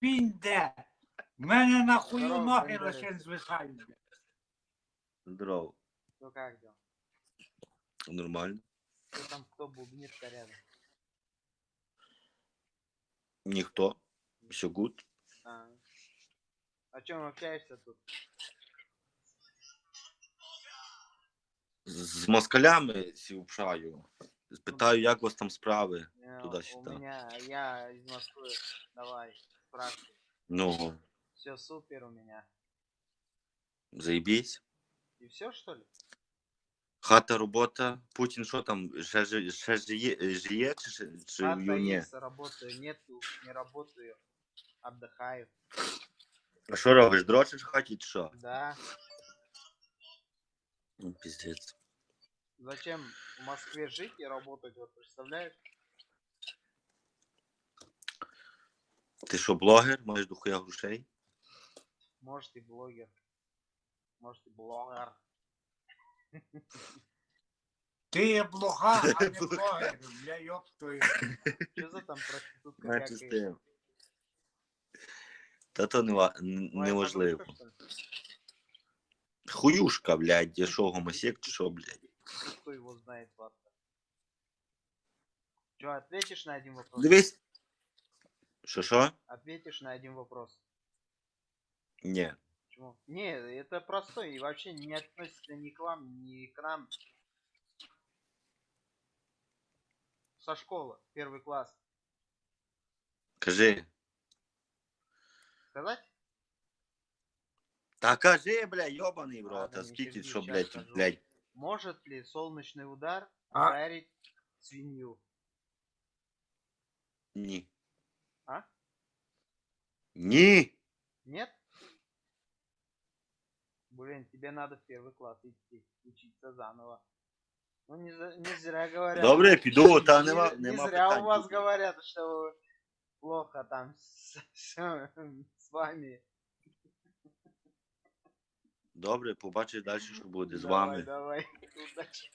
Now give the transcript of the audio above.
Пінде. В мене нахуй Здорово, ноги бандеровець. лише звисають. Здорово. Ну как дела? Нормально. Кто там, кто бубнит рядом? Ніхто. Все гуд. А, о чем общаешься тут? З з москалями сівшаю. Питаю, як у вас там справи. Э, У Туда-сюда. меня, я из Москвы. Давай, спрашивай. Ну, Все супер у меня. заїбісь. И все что ли? Хата, робота. Путін що там? Ще, жи- ще жиє, жиє чи, ще- чи Хата його ні? есть, работаю, нету, не работаю. Отдыхаю. А що робиш? Дрочиш в хаті чи що? Да. Ну, піздець. Зачем в Москве жить и работать, вот представляешь? Ти що, блогер? Маєш дохуя грошей? Может и блогер. Может и блогер. Ти є блоха, а не блогер, бля, йоп твою. Что за там проститутка Менше з вякаешь? тим. Та то не, ва- н- Моя неважливо. подружка, что ли? Хуюшка, блядь, я що, гомосек чи що, блядь? Кто его знает, ладно. Че, ответишь на один вопрос? Дивись. Що що? Ответишь на один вопрос. Ні. Почему? Не, это простой и вообще не относится ни к вам, ни к нам. Со школы, первый класс. Кажи. Сказать? Та кажи, блядь, йобаний в рот, Ладно, а не скільки, сердись, що, щас блядь, скажу. блядь. Может ли солнечный удар А? ударить свинью? Ні. А? Ні. Нет? Блин, тебе надо в первый класс идти, учиться заново. Ну не, за- не зря говорят. Добре, піду, та не, нема, не нема зря питань. у вас говорят, что плохо там с, с- с вами. Добре, побачиш далі, що буде з Давай, вами. Давай, удачи.